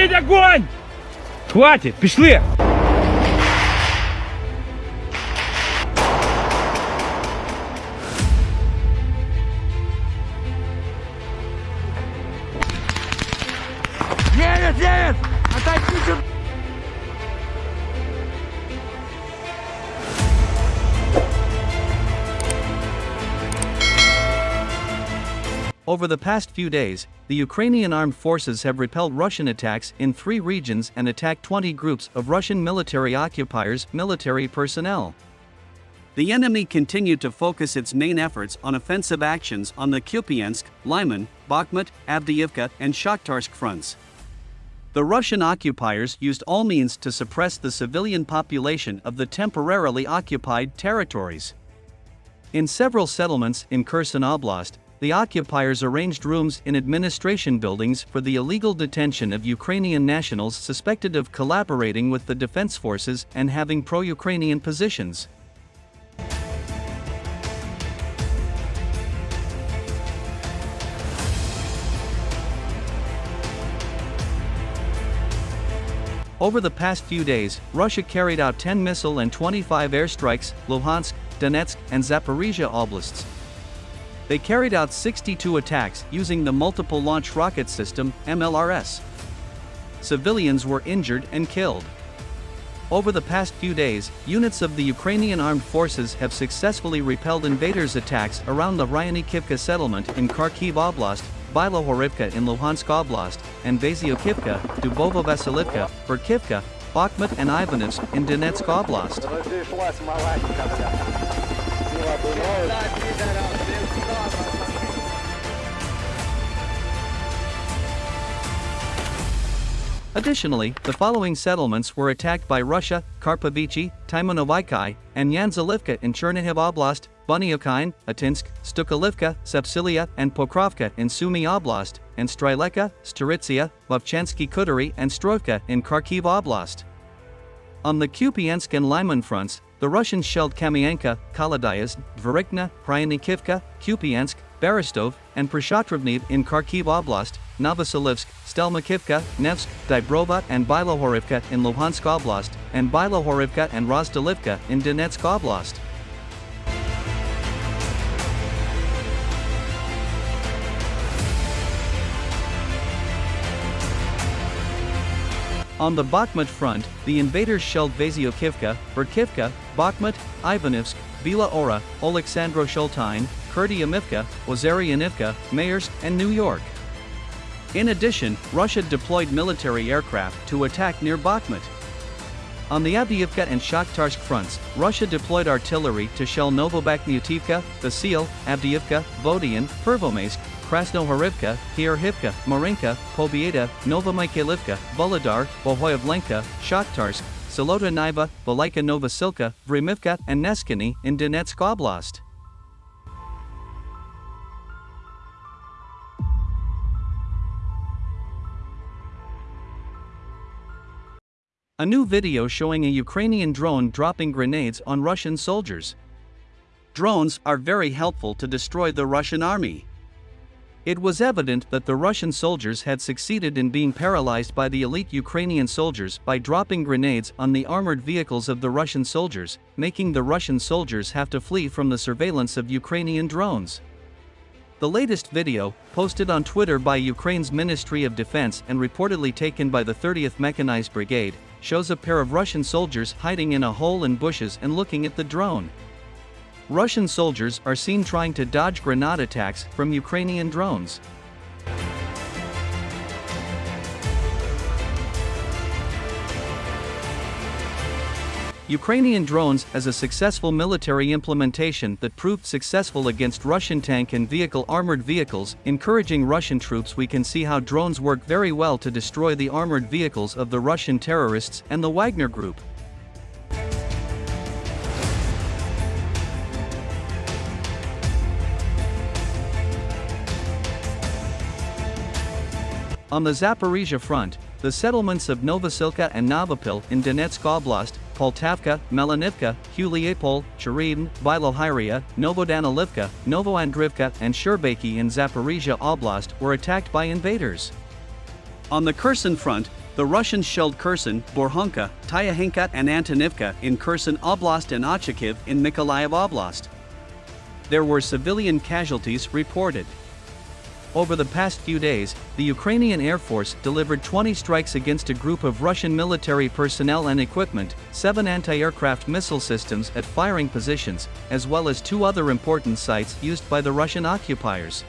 Прекратить огонь! Хватит, пішли! Девять, девять! Отойдите! Over the past few days, the Ukrainian armed forces have repelled Russian attacks in three regions and attacked 20 groups of Russian military occupiers' military personnel. The enemy continued to focus its main efforts on offensive actions on the Kupiansk, Lyman, Bakhmut, Avdiivka, and Shakhtarsk fronts. The Russian occupiers used all means to suppress the civilian population of the temporarily occupied territories. In several settlements in Kherson Oblast, the occupiers arranged rooms in administration buildings for the illegal detention of Ukrainian nationals suspected of collaborating with the defense forces and having pro Ukrainian positions. Over the past few days, Russia carried out 10 missile and 25 airstrikes, Luhansk, Donetsk, and Zaporizhia oblasts. They carried out 62 attacks using the Multiple Launch Rocket System, MLRS. Civilians were injured and killed. Over the past few days, units of the Ukrainian armed forces have successfully repelled invaders' attacks around the Ryanikivka settlement in Kharkiv Oblast, Bilohorivka in Luhansk Oblast, and Vasyokivka, Dubovo Vasilivka, Berkivka, Bakhmut and Ivanivsk in Donetsk Oblast. Additionally, the following settlements were attacked by Russia, Karpovichi, Timonovikai, and Yanzalivka in Chernihiv Oblast, Bunyokine, Atinsk, Stukalivka, Sepsilia, and Pokrovka in Sumy Oblast, and Stryleka, Staritsia, Vovchanski Khutory and Stroivka in Kharkiv Oblast. On the Kupiansk and Lyman fronts, the Russians shelled Kamianka, Kaladyazd, Dvorichna, Pryanikivka, Kupiansk, Berestov, and Prishatrovniv in Kharkiv Oblast, Novoselivsk, Stelmakivka, Nevsk, Dybrova and Bilohorivka in Luhansk Oblast, and Bilohorivka and Rozdalivka in Donetsk Oblast. On the Bakhmut front, the invaders shelled Vasyokivka, Berkivka, Bakhmut, Ivanivsk, Bila Hora, Oleksandro Shultine, Kurdiumivka, Ozaryanivka, Mayorsk, and New York. In addition, Russia deployed military aircraft to attack near Bakhmut. On the Avdiivka and Shakhtarsk fronts, Russia deployed artillery to shell Novobakhmutivka, Vasil, Avdiivka, Vodian, Pervomaysk, Krasnohorivka, Kierhivka, Marinka, Pobieda, Nova Novomykhailivka, Vuhledar, Bohoyavlenka, Shakhtarsk, Zolota Nyva, Velika Novosilka, Vremivka, and Neskiny in Donetsk Oblast. A new video showing a Ukrainian drone dropping grenades on Russian soldiers. Drones are very helpful to destroy the Russian army. It was evident that the Russian soldiers had succeeded in being paralyzed by the elite Ukrainian soldiers by dropping grenades on the armored vehicles of the Russian soldiers, making the Russian soldiers have to flee from the surveillance of Ukrainian drones. The latest video, posted on Twitter by Ukraine's Ministry of Defense and reportedly taken by the 30th Mechanized Brigade, shows a pair of Russian soldiers hiding in a hole in bushes and looking at the drone. Russian soldiers are seen trying to dodge grenade attacks from Ukrainian drones. Ukrainian drones as a successful military implementation that proved successful against Russian tank and vehicle armored vehicles, encouraging Russian troops we can see how drones work very well to destroy the armored vehicles of the Russian terrorists and the Wagner group. On the Zaporizhia front, the settlements of Novosilka and Novopil in Donetsk Oblast, Poltavka, Melanivka, Huliapol, Cheriden, Bilohyria, Novodanilivka, Novoandrivka, and Sherbaki in Zaporizhia Oblast were attacked by invaders. On the Kherson front, The Russians shelled Kherson, Borhonka, Tyahinka and Antonivka in Kherson Oblast and Ochakiv in Mykolaiv Oblast. There were civilian casualties reported. Over the past few days, the Ukrainian Air Force delivered 20 strikes against a group of Russian military personnel and equipment, seven anti-aircraft missile systems at firing positions, as well as two other important sites used by the Russian occupiers.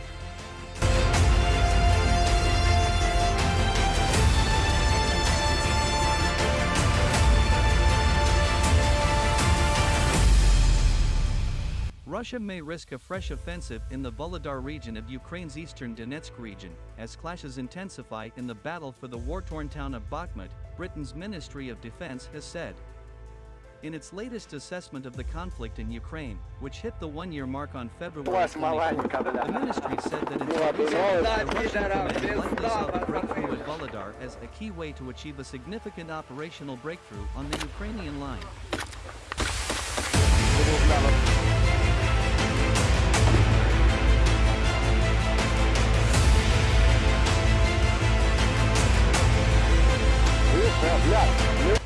Russia may risk a fresh offensive in the Vuhledar region of Ukraine's eastern Donetsk region, as clashes intensify in the battle for the war-torn town of Bakhmut, Britain's Ministry of Defense has said. In its latest assessment of the conflict in Ukraine, which hit the one-year mark on February 24, the ministry said that its recent the Russian command likely saw the breakthrough at Vuhledar as a key way to achieve a significant operational breakthrough on the Ukrainian line.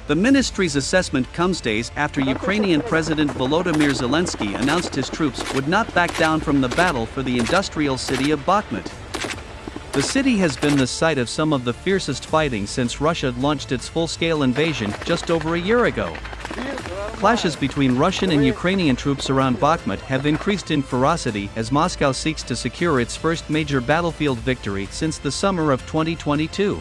The ministry's assessment comes days after Ukrainian President Volodymyr Zelensky announced his troops would not back down from the battle for the industrial city of Bakhmut. The city has been the site of some of the fiercest fighting since Russia launched its full-scale invasion just over a year ago. Clashes between Russian and Ukrainian troops around Bakhmut have increased in ferocity as Moscow seeks to secure its first major battlefield victory since the summer of 2022.